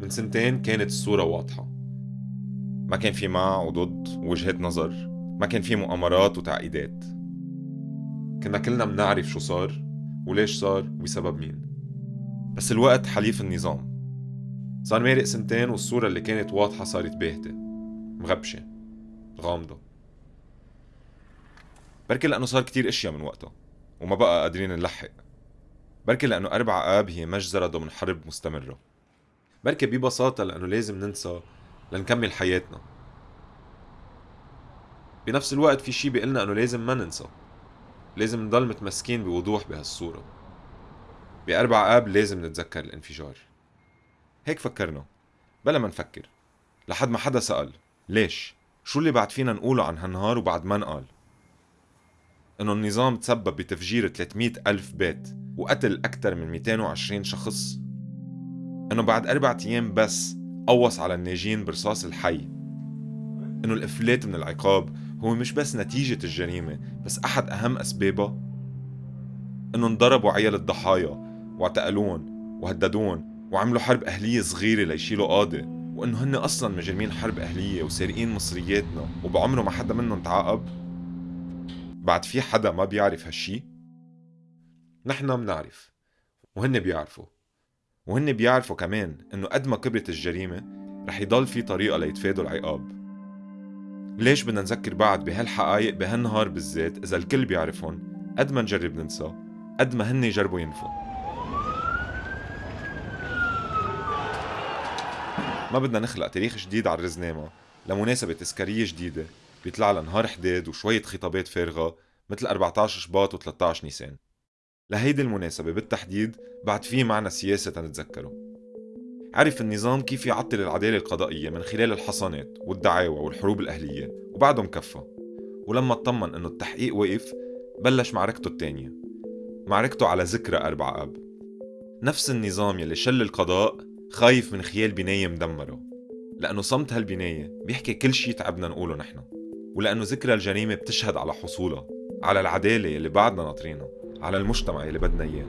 من سنتين كانت الصورة واضحة. ما كان في مع وضد ووجهات نظر ما كان في مؤامرات وتعقيدات. كنا كلنا منعرف شو صار وليش صار وبسبب مين. بس الوقت حليف النظام. صار مارق سنتين والصورة اللي كانت واضحة صارت باهتة مغبشة غامضة. بركي لأنه صار كتير أشياء من وقتها وما بقى قادرين نلحق. بركي لأنه أربع آب هي مجزرة ضمن حرب مستمرة. بركي ببساطة لأنه لازم ننسى لنكمل حياتنا. بنفس الوقت في شي بيقلنا أنه لازم ما ننسى. لازم نضل متمسكين بوضوح بهالصورة. بأربع آب لازم نتذكر الانفجار. هيك فكرنا بلا ما نفكر. لحد ما حدا سأل ليش؟ شو اللي بعد فينا نقوله عن هالنهار وبعد ما نقال؟ إنه النظام تسبب بتفجير 300 ألف بيت وقتل أكثر من 220 شخص. إنه بعد أربع أيام بس قوص على الناجين برصاص الحي. إنه الإفلات من العقاب هو مش بس نتيجة الجريمة بس أحد أهم أسبابها إنه انضربوا عيال الضحايا واعتقلون وهددون وعملوا حرب أهلية صغيرة ليشيلوا قاضي. وإنه هن أصلا مجرمين حرب أهلية وسارقين مصرياتنا وبعمره ما حدا منهم تعاقب. بعد في حدا ما بيعرف هالشي؟ نحن منعرف وهن بيعرفوا. وهن بيعرفوا كمان إنه قد ما كبرت الجريمة رح يضل في طريقة ليتفادوا العقاب. ليش بدنا نذكر بعض بهالحقائق بهالنهار بالذات إذا الكل بيعرفهم قد ما نجرب ننسى قد ما هن يجربوا ينفوا. ما بدنا نخلق تاريخ جديد على الرزنامة لمناسبة تذكارية جديدة بيطلع لها نهار حداد وشوية خطابات فارغة مثل 14 شباط و13 نيسان. لهيدي المناسبة بالتحديد بعد في معنى سياسة تنتذكره عرف النظام كيف يعطل العدالة القضائية من خلال الحصانات والدعاوى والحروب الأهلية وبعده مكفى ولما اطمن إنه التحقيق وقف بلش معركته الثانية معركته على ذكرى أربع أب. نفس النظام يلي شل القضاء خايف من خيال بناية مدمرة. لأنه صمت هالبناية بيحكي كل شي تعبنا نقوله نحن. ولأنه ذكرى الجريمة بتشهد على حصولها على العدالة اللي بعدنا ناطرينها. على المجتمع اللي بدنا إياه.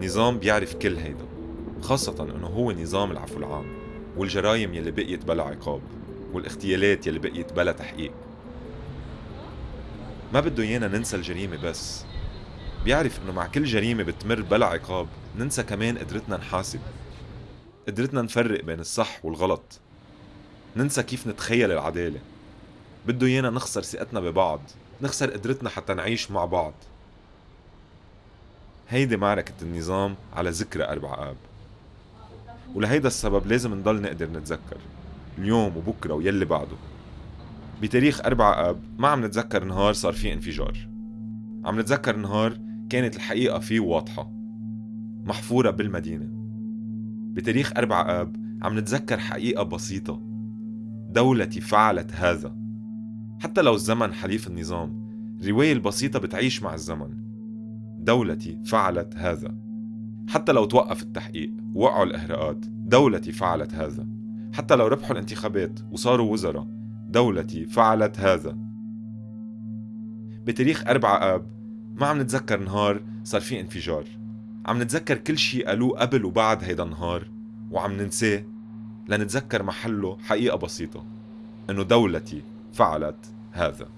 نظام بيعرف كل هيدا خاصة إنه هو نظام العفو العام والجرايم يلي بقيت بلا عقاب والاغتيالات يلي بقيت بلا تحقيق. ما بده إيانا ننسى الجريمة بس. بيعرف إنه مع كل جريمة بتمر بلا عقاب ننسى كمان قدرتنا نحاسب قدرتنا نفرق بين الصح والغلط. ننسى كيف نتخيل العدالة. بده إيانا نخسر ثقتنا ببعض نخسر قدرتنا حتى نعيش مع بعض. هيدي معركة النظام على ذكرى أربع آب. ولهيدا السبب لازم نضل نقدر نتذكر. اليوم وبكرة ويلي بعده. بتاريخ أربعة آب ما عم نتذكر نهار صار فيه انفجار. عم نتذكر نهار كانت الحقيقة فيه واضحة. محفورة بالمدينة. بتاريخ أربعة آب عم نتذكر حقيقة بسيطة. دولتي فعلت هذا. حتى لو الزمن حليف النظام الرواية البسيطة بتعيش مع الزمن. دولتي فعلت هذا. حتى لو توقف التحقيق ووقعوا الإهراءات دولتي فعلت هذا. حتى لو ربحوا الانتخابات وصاروا وزراء دولتي فعلت هذا. بتاريخ أربعة آب ما عم نتذكر نهار صار في انفجار. عم نتذكر كل شي قالوه قبل وبعد هيدا النهار وعم ننساه لنتذكر محله حقيقة بسيطة إنه دولتي فعلت هذا.